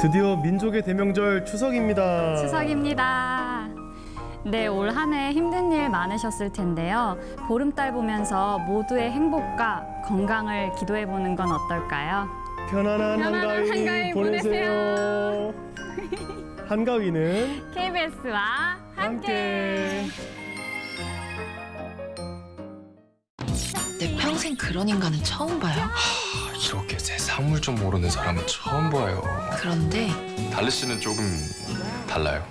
드디어 민족의 대명절 추석입니다. 추석입니다. 네, 올 한 해 힘든 일 많으셨을 텐데요. 보름달 보면서 모두의 행복과 건강을 기도해 보는 건 어떨까요? 편안한, 편안한 한가위, 한가위 보내세요. 한가위는 KBS와 함께. 함께. 내 평생 그런 인간은 처음 봐요. 이렇게 세 상물 좀 모르는 사람은 처음 봐요. 그런데 달리 씨는 조금 달라요.